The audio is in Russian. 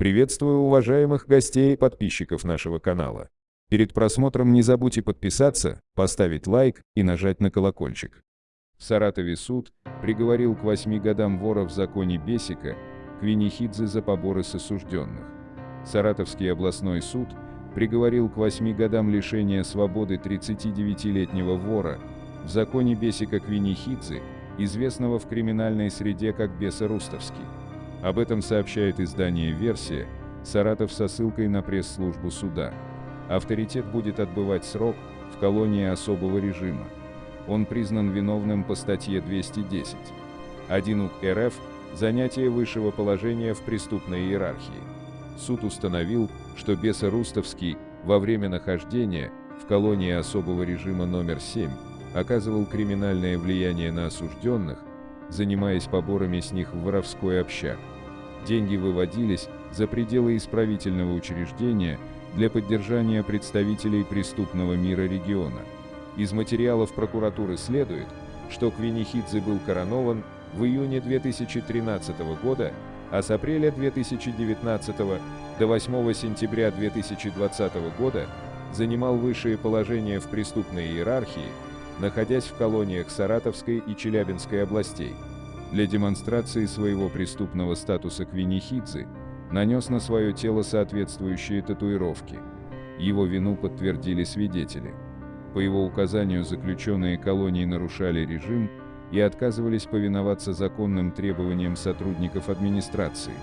Приветствую уважаемых гостей и подписчиков нашего канала. Перед просмотром не забудьте подписаться, поставить лайк и нажать на колокольчик. В Саратове суд приговорил к 8 годам вора в законе Бесика Квинихидзе за поборы с осужденных. Саратовский областной суд приговорил к 8 годам лишения свободы 39-летнего вора в законе Бесика Квинихидзе, известного в криминальной среде как Беса Рустовский. Об этом сообщает издание «Версия», Саратов со ссылкой на пресс-службу суда. Авторитет будет отбывать срок в колонии особого режима. Он признан виновным по статье 210. 1 УК РФ – занятие высшего положения в преступной иерархии. Суд установил, что Беса Рустовский во время нахождения в колонии особого режима номер 7 оказывал криминальное влияние на осужденных, занимаясь поборами с них в воровской общак. Деньги выводились за пределы исправительного учреждения для поддержания представителей преступного мира региона. Из материалов прокуратуры следует, что Квинихидзе был коронован в июне 2013 года, а с апреля 2019 до 8 сентября 2020 года занимал высшие положения в преступной иерархии, находясь в колониях Саратовской и Челябинской областей. Для демонстрации своего преступного статуса Квинихидзе нанес на свое тело соответствующие татуировки. Его вину подтвердили свидетели. По его указанию заключенные колонии нарушали режим и отказывались повиноваться законным требованиям сотрудников администрации.